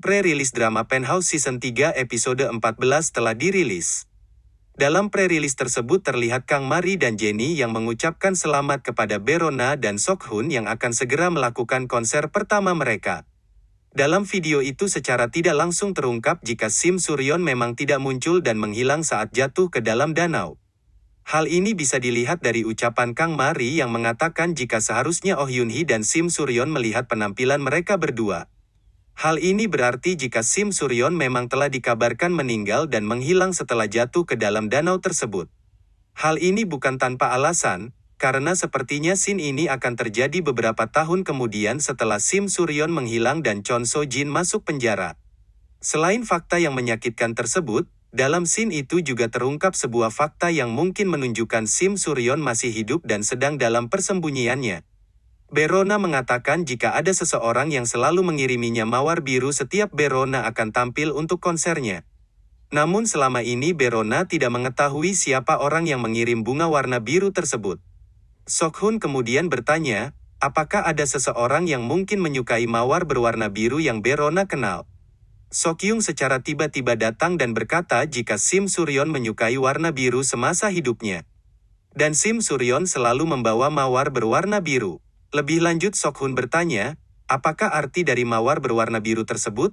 Pre-rilis drama Penthouse Season 3 episode 14 telah dirilis. Dalam pre-rilis tersebut terlihat Kang Mari dan Jenny yang mengucapkan selamat kepada Berona dan Sokhun yang akan segera melakukan konser pertama mereka. Dalam video itu secara tidak langsung terungkap jika Sim Suryon memang tidak muncul dan menghilang saat jatuh ke dalam danau. Hal ini bisa dilihat dari ucapan Kang Mari yang mengatakan jika seharusnya Oh Yun Hee dan Sim Suryon melihat penampilan mereka berdua. Hal ini berarti jika Sim Suryon memang telah dikabarkan meninggal dan menghilang setelah jatuh ke dalam danau tersebut. Hal ini bukan tanpa alasan, karena sepertinya scene ini akan terjadi beberapa tahun kemudian setelah Sim Suryon menghilang dan Chon So Jin masuk penjara. Selain fakta yang menyakitkan tersebut, dalam scene itu juga terungkap sebuah fakta yang mungkin menunjukkan Sim Suryon masih hidup dan sedang dalam persembunyiannya. Berona mengatakan jika ada seseorang yang selalu mengiriminya mawar biru setiap Berona akan tampil untuk konsernya. Namun selama ini Berona tidak mengetahui siapa orang yang mengirim bunga warna biru tersebut. Sokhun kemudian bertanya, apakah ada seseorang yang mungkin menyukai mawar berwarna biru yang Berona kenal? Sokyung secara tiba-tiba datang dan berkata jika Sim Suryon menyukai warna biru semasa hidupnya. Dan Sim Suryon selalu membawa mawar berwarna biru. Lebih lanjut Sokhun bertanya, apakah arti dari mawar berwarna biru tersebut?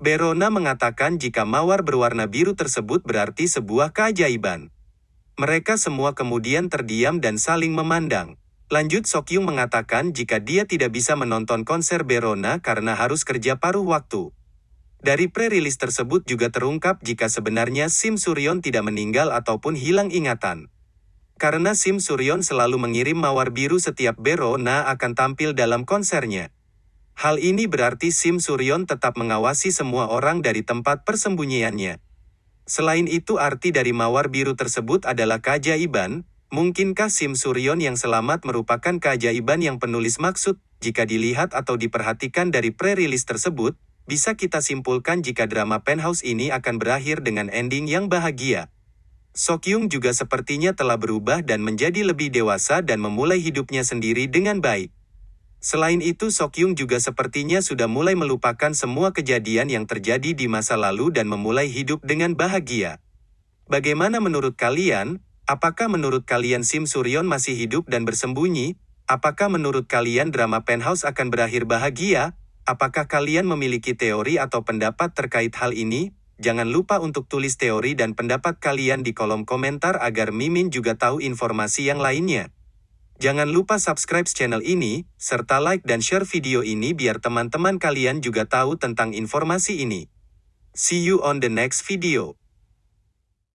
Berona mengatakan jika mawar berwarna biru tersebut berarti sebuah keajaiban. Mereka semua kemudian terdiam dan saling memandang. Lanjut Sokyung mengatakan jika dia tidak bisa menonton konser Berona karena harus kerja paruh waktu. Dari pre-rilis tersebut juga terungkap jika sebenarnya Sim Suryon tidak meninggal ataupun hilang ingatan. Karena Sim Suryon selalu mengirim mawar biru setiap Berona akan tampil dalam konsernya. Hal ini berarti Sim Suryon tetap mengawasi semua orang dari tempat persembunyiannya. Selain itu arti dari mawar biru tersebut adalah keajaiban, mungkinkah Sim Suryon yang selamat merupakan keajaiban yang penulis maksud, jika dilihat atau diperhatikan dari pre-rilis tersebut, bisa kita simpulkan jika drama Penthouse ini akan berakhir dengan ending yang bahagia. Sokyung juga sepertinya telah berubah dan menjadi lebih dewasa dan memulai hidupnya sendiri dengan baik. Selain itu Sokyung juga sepertinya sudah mulai melupakan semua kejadian yang terjadi di masa lalu dan memulai hidup dengan bahagia. Bagaimana menurut kalian? Apakah menurut kalian Sim Suryon masih hidup dan bersembunyi? Apakah menurut kalian drama Penthouse akan berakhir bahagia? Apakah kalian memiliki teori atau pendapat terkait hal ini? Jangan lupa untuk tulis teori dan pendapat kalian di kolom komentar agar Mimin juga tahu informasi yang lainnya. Jangan lupa subscribe channel ini, serta like dan share video ini biar teman-teman kalian juga tahu tentang informasi ini. See you on the next video.